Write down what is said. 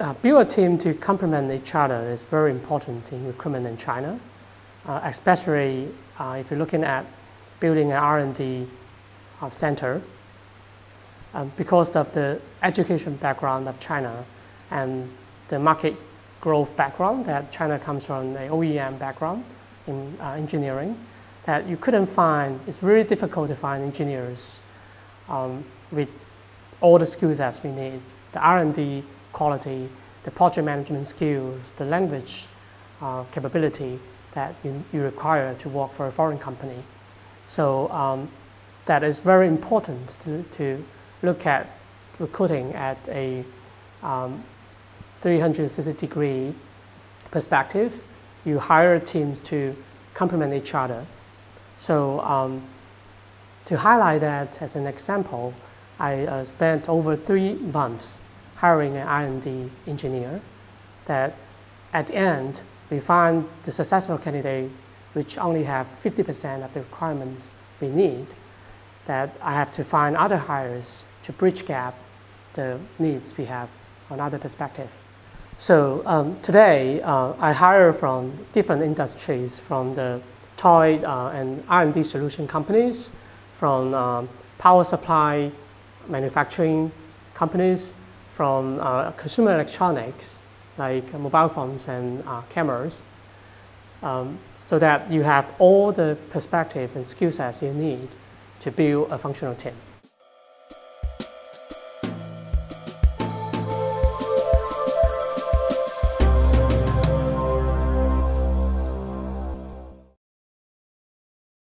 uh, build a team to complement each other is very important in recruitment in China, uh, especially uh, if you're looking at building an R&D uh, center. Um, because of the education background of China and the market growth background that China comes from an OEM background in uh, engineering, that you couldn't find, it's really difficult to find engineers um, with all the skills that we need, the R&D quality, the project management skills, the language uh, capability that you, you, require to work for a foreign company. So um, that is very important to, to look at recruiting at a um, 360 degree perspective. You hire teams to complement each other. So um, to highlight that as an example, I uh, spent over three months hiring an R&D engineer that at the end, we find the successful candidate which only have 50% of the requirements we need, that I have to find other hires to bridge gap the needs we have on other perspective. So um, today, uh, I hire from different industries, from the toy uh, and R&D solution companies, from um, power supply manufacturing companies, from uh, consumer electronics, like mobile phones and uh, cameras, um, so that you have all the perspective and skill sets you need to build a functional team.